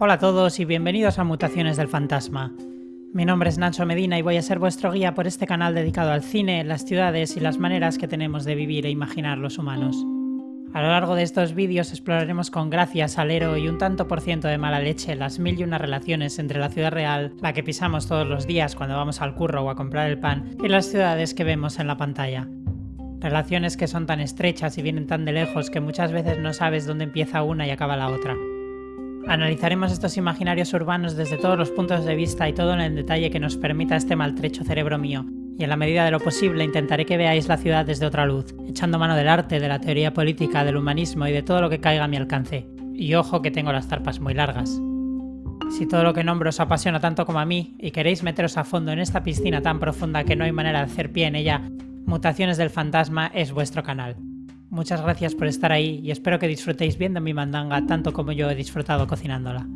Hola a todos y bienvenidos a Mutaciones del Fantasma. Mi nombre es Nacho Medina y voy a ser vuestro guía por este canal dedicado al cine, las ciudades y las maneras que tenemos de vivir e imaginar los humanos. A lo largo de estos vídeos exploraremos con gracia, salero y un tanto por ciento de mala leche las mil y una relaciones entre la ciudad real, la que pisamos todos los días cuando vamos al curro o a comprar el pan, y las ciudades que vemos en la pantalla. Relaciones que son tan estrechas y vienen tan de lejos que muchas veces no sabes dónde empieza una y acaba la otra. Analizaremos estos imaginarios urbanos desde todos los puntos de vista y todo en el detalle que nos permita este maltrecho cerebro mío, y en la medida de lo posible intentaré que veáis la ciudad desde otra luz, echando mano del arte, de la teoría política, del humanismo y de todo lo que caiga a mi alcance. Y ojo que tengo las zarpas muy largas. Si todo lo que nombro os apasiona tanto como a mí y queréis meteros a fondo en esta piscina tan profunda que no hay manera de hacer pie en ella, Mutaciones del Fantasma es vuestro canal. Muchas gracias por estar ahí y espero que disfrutéis viendo mi mandanga tanto como yo he disfrutado cocinándola.